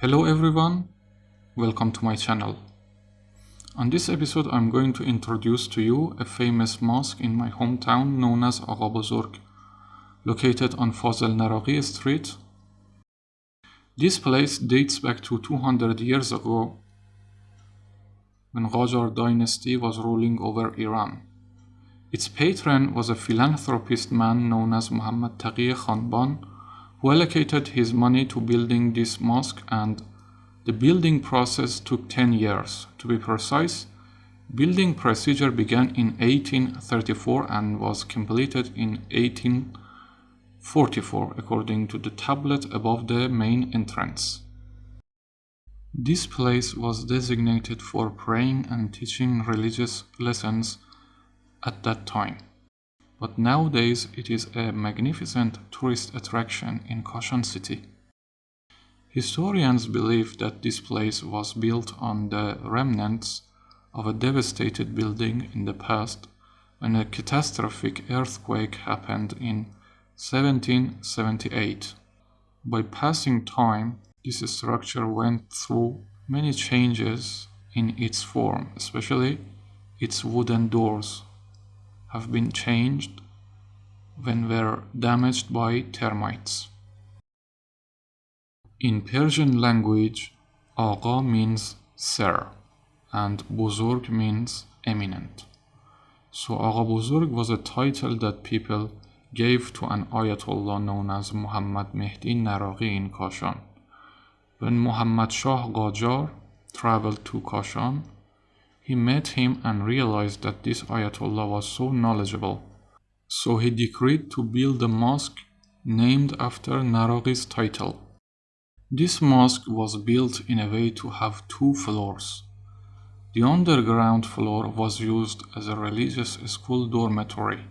Hello everyone, welcome to my channel. On this episode I'm going to introduce to you a famous mosque in my hometown known as Agha located on Fazl Naraqi Street. This place dates back to 200 years ago when Qajar dynasty was ruling over Iran. Its patron was a philanthropist man known as Muhammad Taqi Khanban who allocated his money to building this mosque and the building process took 10 years. To be precise, building procedure began in 1834 and was completed in 1844 according to the tablet above the main entrance. This place was designated for praying and teaching religious lessons at that time but nowadays it is a magnificent tourist attraction in Kashan city. Historians believe that this place was built on the remnants of a devastated building in the past when a catastrophic earthquake happened in 1778. By passing time, this structure went through many changes in its form, especially its wooden doors have been changed when were damaged by termites. In Persian language, Agha means sir and Buzurg means eminent. So Agha Buzurg was a title that people gave to an Ayatollah known as Muhammad Mehdi Naraqi in Kashan. When Muhammad Shah Qajar traveled to Kashan, he met him and realized that this Ayatollah was so knowledgeable. So he decreed to build a mosque named after Naraqi's title. This mosque was built in a way to have two floors. The underground floor was used as a religious school dormitory.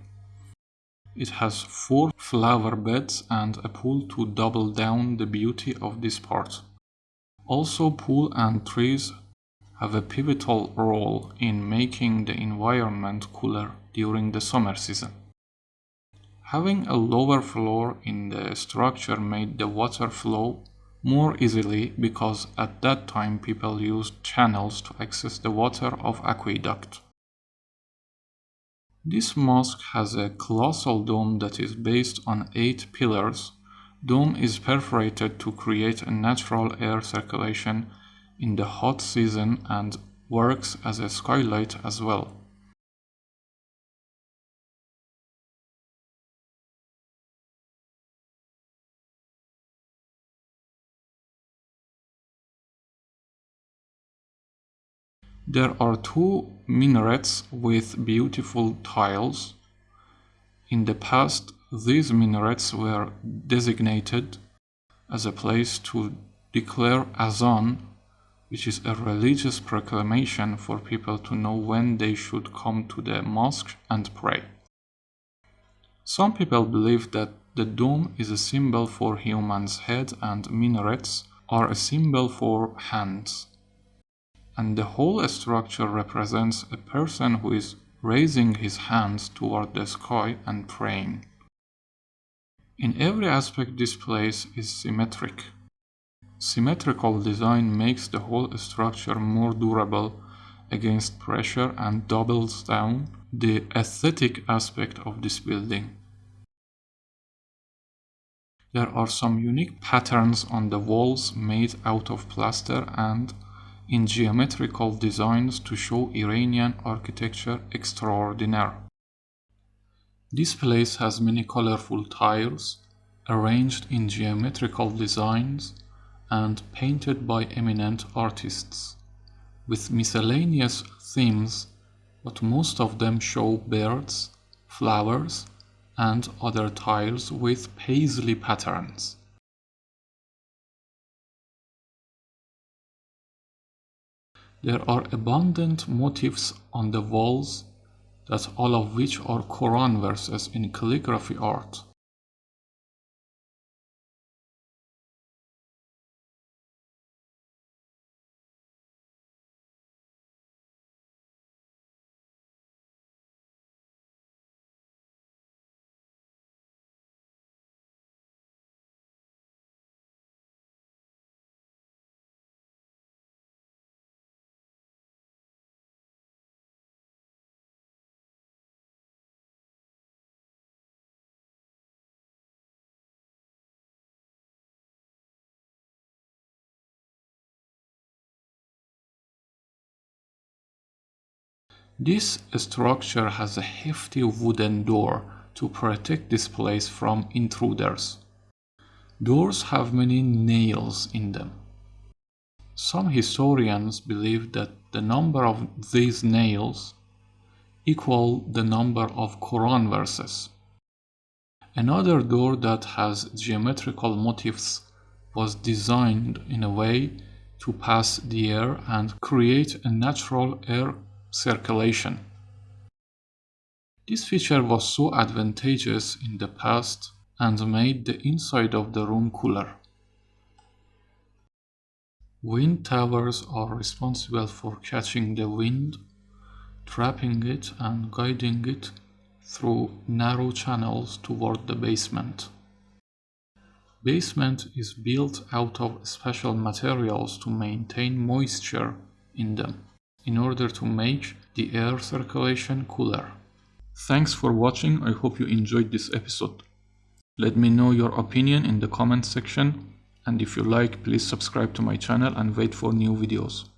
It has four flower beds and a pool to double down the beauty of this part. Also pool and trees have a pivotal role in making the environment cooler during the summer season. Having a lower floor in the structure made the water flow more easily because at that time people used channels to access the water of aqueduct. This mosque has a colossal dome that is based on 8 pillars. Dome is perforated to create a natural air circulation in the hot season and works as a skylight as well. There are two minarets with beautiful tiles. In the past, these minarets were designated as a place to declare azan which is a religious proclamation for people to know when they should come to the mosque and pray. Some people believe that the dome is a symbol for human's head and minarets are a symbol for hands. And the whole structure represents a person who is raising his hands toward the sky and praying. In every aspect this place is symmetric. Symmetrical design makes the whole structure more durable against pressure and doubles down the aesthetic aspect of this building. There are some unique patterns on the walls made out of plaster and in geometrical designs to show Iranian architecture extraordinaire. This place has many colorful tiles arranged in geometrical designs and painted by eminent artists, with miscellaneous themes, but most of them show birds, flowers, and other tiles with paisley patterns. There are abundant motifs on the walls that all of which are Quran verses in calligraphy art. This structure has a hefty wooden door to protect this place from intruders. Doors have many nails in them. Some historians believe that the number of these nails equal the number of Quran verses. Another door that has geometrical motifs was designed in a way to pass the air and create a natural air circulation. This feature was so advantageous in the past and made the inside of the room cooler. Wind towers are responsible for catching the wind, trapping it and guiding it through narrow channels toward the basement. Basement is built out of special materials to maintain moisture in them in order to make the air circulation cooler. Thanks for watching, I hope you enjoyed this episode. Let me know your opinion in the comment section and if you like please subscribe to my channel and wait for new videos.